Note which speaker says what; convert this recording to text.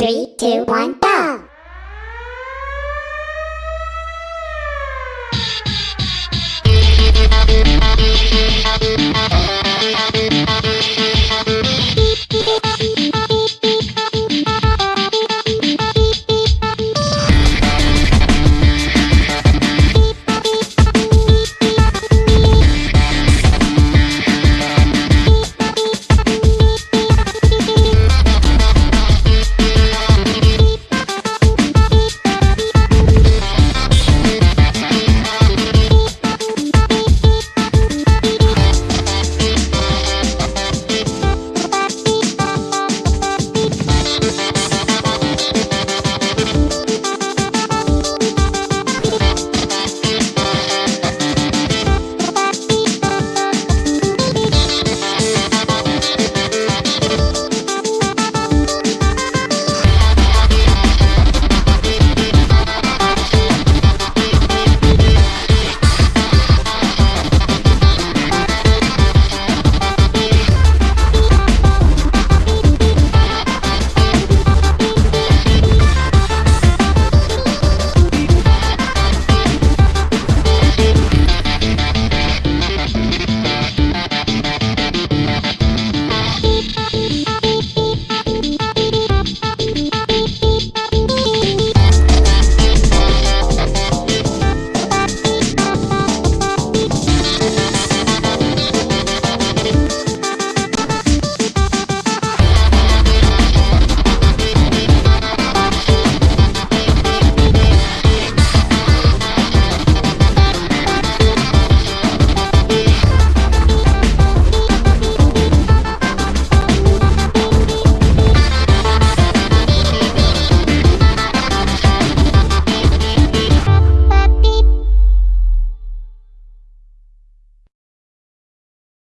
Speaker 1: Three, two, one, go!